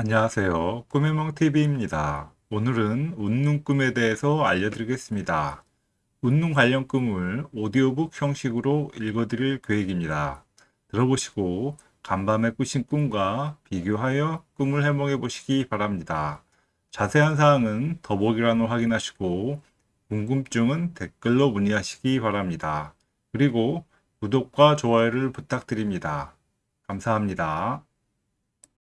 안녕하세요. 꿈의몽TV입니다. 오늘은 웃는 꿈에 대해서 알려드리겠습니다. 웃는 관련 꿈을 오디오북 형식으로 읽어드릴 계획입니다. 들어보시고 간밤에 꾸신 꿈과 비교하여 꿈을 해몽해 보시기 바랍니다. 자세한 사항은 더보기란을 확인하시고 궁금증은 댓글로 문의하시기 바랍니다. 그리고 구독과 좋아요를 부탁드립니다. 감사합니다.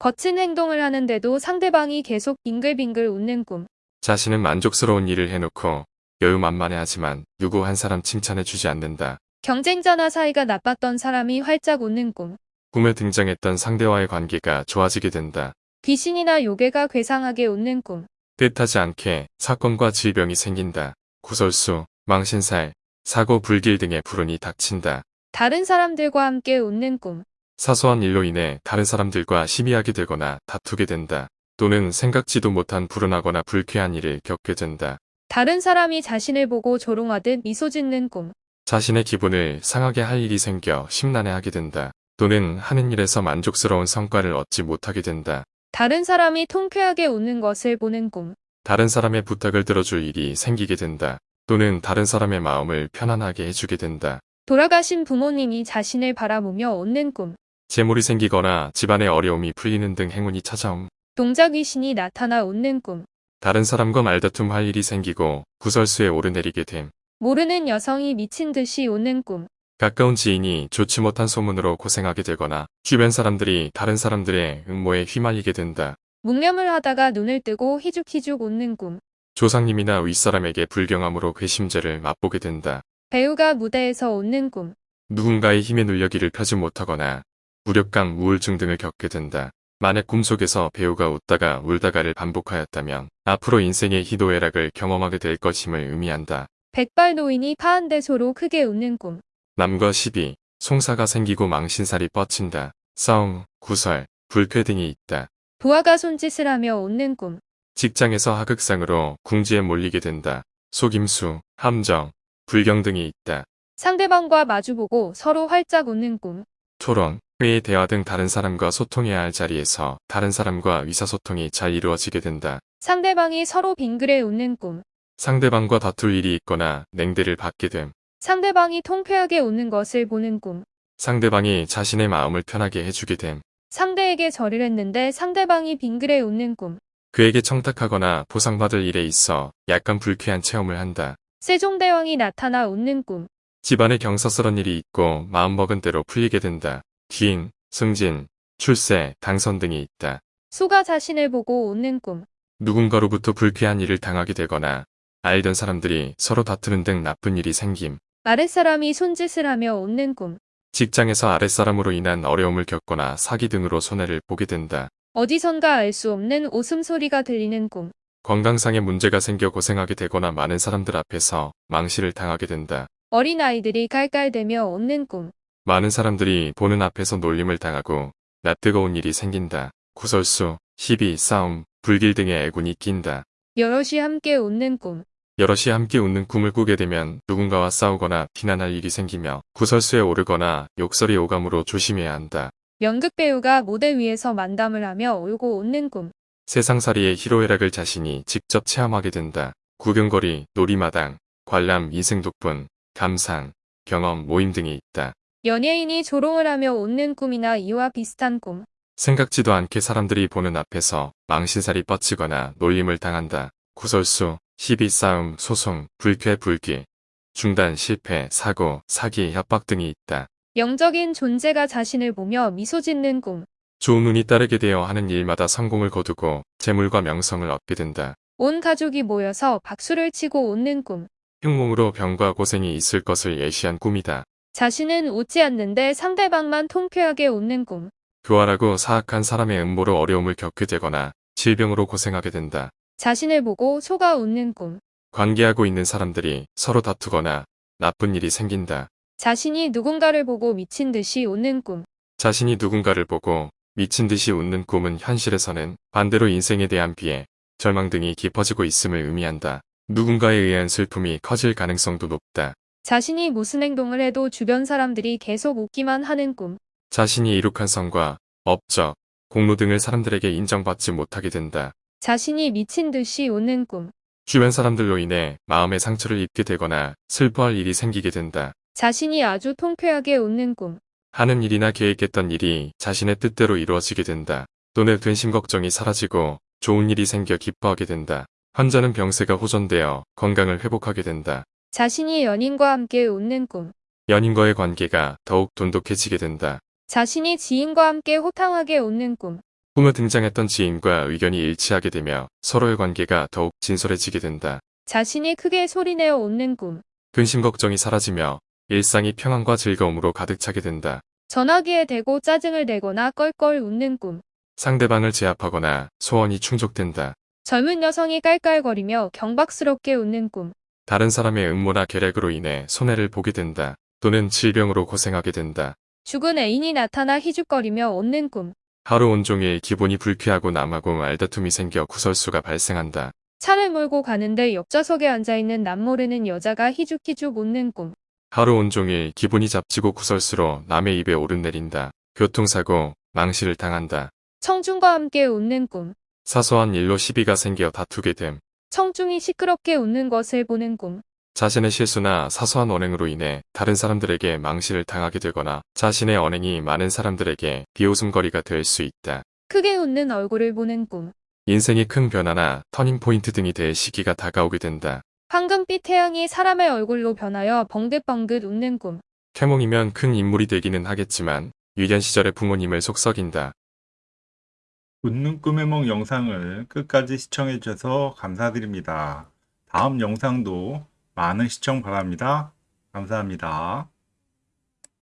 거친 행동을 하는데도 상대방이 계속 빙글빙글 웃는 꿈. 자신은 만족스러운 일을 해놓고 여유만만해 하지만 누구 한 사람 칭찬해주지 않는다. 경쟁자나 사이가 나빴던 사람이 활짝 웃는 꿈. 꿈에 등장했던 상대와의 관계가 좋아지게 된다. 귀신이나 요괴가 괴상하게 웃는 꿈. 뜻하지 않게 사건과 질병이 생긴다. 구설수, 망신살, 사고 불길 등의 불운이 닥친다. 다른 사람들과 함께 웃는 꿈. 사소한 일로 인해 다른 사람들과 심의하게 되거나 다투게 된다. 또는 생각지도 못한 불운하거나 불쾌한 일을 겪게 된다. 다른 사람이 자신을 보고 조롱하듯 미소 짓는 꿈. 자신의 기분을 상하게 할 일이 생겨 심란해하게 된다. 또는 하는 일에서 만족스러운 성과를 얻지 못하게 된다. 다른 사람이 통쾌하게 웃는 것을 보는 꿈. 다른 사람의 부탁을 들어줄 일이 생기게 된다. 또는 다른 사람의 마음을 편안하게 해주게 된다. 돌아가신 부모님이 자신을 바라보며 웃는 꿈. 재물이 생기거나 집안의 어려움이 풀리는 등 행운이 찾아옴. 동작 귀신이 나타나 웃는 꿈. 다른 사람과 말다툼 할 일이 생기고 구설수에 오르내리게 됨. 모르는 여성이 미친 듯이 웃는 꿈. 가까운 지인이 좋지 못한 소문으로 고생하게 되거나 주변 사람들이 다른 사람들의 음모에 휘말리게 된다. 묵념을 하다가 눈을 뜨고 희죽희죽 웃는 꿈. 조상님이나 윗사람에게 불경함으로 괘씸죄를 맛보게 된다. 배우가 무대에서 웃는 꿈. 누군가의 힘에 눌려기를 펴지 못하거나 무력감, 우울증 등을 겪게 된다. 만약 꿈속에서 배우가 웃다가 울다가를 반복하였다면 앞으로 인생의 희도애락을 경험하게 될 것임을 의미한다. 백발 노인이 파한대소로 크게 웃는 꿈. 남과 시비, 송사가 생기고 망신살이 뻗친다. 싸움, 구설, 불쾌 등이 있다. 부하가 손짓을 하며 웃는 꿈. 직장에서 하극상으로 궁지에 몰리게 된다. 속임수, 함정, 불경 등이 있다. 상대방과 마주보고 서로 활짝 웃는 꿈. 토론, 회의, 대화 등 다른 사람과 소통해야 할 자리에서 다른 사람과 의사소통이 잘 이루어지게 된다. 상대방이 서로 빙그레 웃는 꿈. 상대방과 다툴 일이 있거나 냉대를 받게 됨. 상대방이 통쾌하게 웃는 것을 보는 꿈. 상대방이 자신의 마음을 편하게 해주게 됨. 상대에게 절을 했는데 상대방이 빙그레 웃는 꿈. 그에게 청탁하거나 보상받을 일에 있어 약간 불쾌한 체험을 한다. 세종대왕이 나타나 웃는 꿈. 집안에 경사스런 일이 있고 마음먹은 대로 풀리게 된다. 기인, 승진, 출세, 당선 등이 있다. 소가 자신을 보고 웃는 꿈. 누군가로부터 불쾌한 일을 당하게 되거나 알던 사람들이 서로 다투는 등 나쁜 일이 생김. 아랫사람이 손짓을 하며 웃는 꿈. 직장에서 아랫사람으로 인한 어려움을 겪거나 사기 등으로 손해를 보게 된다. 어디선가 알 수 없는 웃음소리가 들리는 꿈. 건강상의 문제가 생겨 고생하게 되거나 많은 사람들 앞에서 망실을 당하게 된다. 어린아이들이 깔깔대며 웃는 꿈. 많은 사람들이 보는 앞에서 놀림을 당하고 낯뜨거운 일이 생긴다. 구설수, 시비, 싸움, 불길 등의 애군이 낀다. 여럿이 함께 웃는 꿈. 여럿이 함께 웃는 꿈을 꾸게 되면 누군가와 싸우거나 비난할 일이 생기며 구설수에 오르거나 욕설이 오감으로 조심해야 한다. 연극 배우가 무대 위에서 만담을 하며 울고 웃는 꿈. 세상살이의 희로애락을 자신이 직접 체험하게 된다. 구경거리, 놀이마당, 관람, 이승독분, 감상, 경험, 모임 등이 있다. 연예인이 조롱을 하며 웃는 꿈이나 이와 비슷한 꿈. 생각지도 않게 사람들이 보는 앞에서 망신살이 뻗치거나 놀림을 당한다. 구설수, 시비 싸움, 소송, 불쾌 불기, 중단, 실패, 사고, 사기, 협박 등이 있다. 영적인 존재가 자신을 보며 미소 짓는 꿈. 좋은 운이 따르게 되어 하는 일마다 성공을 거두고 재물과 명성을 얻게 된다. 온 가족이 모여서 박수를 치고 웃는 꿈. 흉몽으로 병과 고생이 있을 것을 예시한 꿈이다. 자신은 웃지 않는데 상대방만 통쾌하게 웃는 꿈. 교활하고 사악한 사람의 음모로 어려움을 겪게 되거나 질병으로 고생하게 된다. 자신을 보고 소가 웃는 꿈. 관계하고 있는 사람들이 서로 다투거나 나쁜 일이 생긴다. 자신이 누군가를 보고 미친 듯이 웃는 꿈. 자신이 누군가를 보고 미친 듯이 웃는 꿈은 현실에서는 반대로 인생에 대한 비애, 절망 등이 깊어지고 있음을 의미한다. 누군가에 의한 슬픔이 커질 가능성도 높다. 자신이 무슨 행동을 해도 주변 사람들이 계속 웃기만 하는 꿈. 자신이 이룩한 성과, 업적, 공로 등을 사람들에게 인정받지 못하게 된다. 자신이 미친 듯이 웃는 꿈. 주변 사람들로 인해 마음의 상처를 입게 되거나 슬퍼할 일이 생기게 된다. 자신이 아주 통쾌하게 웃는 꿈. 하는 일이나 계획했던 일이 자신의 뜻대로 이루어지게 된다. 또는 근심 걱정이 사라지고 좋은 일이 생겨 기뻐하게 된다. 환자는 병세가 호전되어 건강을 회복하게 된다. 자신이 연인과 함께 웃는 꿈. 연인과의 관계가 더욱 돈독해지게 된다. 자신이 지인과 함께 호탕하게 웃는 꿈. 꿈에 등장했던 지인과 의견이 일치하게 되며 서로의 관계가 더욱 진솔해지게 된다. 자신이 크게 소리내어 웃는 꿈. 근심 걱정이 사라지며 일상이 평안과 즐거움으로 가득 차게 된다. 전화기에 대고 짜증을 내거나 껄껄 웃는 꿈. 상대방을 제압하거나 소원이 충족된다. 젊은 여성이 깔깔거리며 경박스럽게 웃는 꿈. 다른 사람의 음모나 계략으로 인해 손해를 보게 된다. 또는 질병으로 고생하게 된다. 죽은 애인이 나타나 희죽거리며 웃는 꿈. 하루 온종일 기분이 불쾌하고 남하고 말다툼이 생겨 구설수가 발생한다. 차를 몰고 가는데 옆좌석에 앉아있는 남모르는 여자가 희죽희죽 웃는 꿈. 하루 온종일 기분이 잡치고 구설수로 남의 입에 오르내린다. 교통사고, 망실을 당한다. 청중과 함께 웃는 꿈. 사소한 일로 시비가 생겨 다투게 됨. 청중이 시끄럽게 웃는 것을 보는 꿈. 자신의 실수나 사소한 언행으로 인해 다른 사람들에게 망실을 당하게 되거나 자신의 언행이 많은 사람들에게 비웃음거리가 될 수 있다. 크게 웃는 얼굴을 보는 꿈. 인생이 큰 변화나 터닝포인트 등이 될 시기가 다가오게 된다. 황금빛 태양이 사람의 얼굴로 변하여 벙긋벙긋 웃는 꿈. 태몽이면 큰 인물이 되기는 하겠지만 유년 시절의 부모님을 속썩인다. 웃는 꿈의梦 영상을 끝까지 시청해 주셔서 감사드립니다. 다음 영상도 많은 시청 바랍니다. 감사합니다.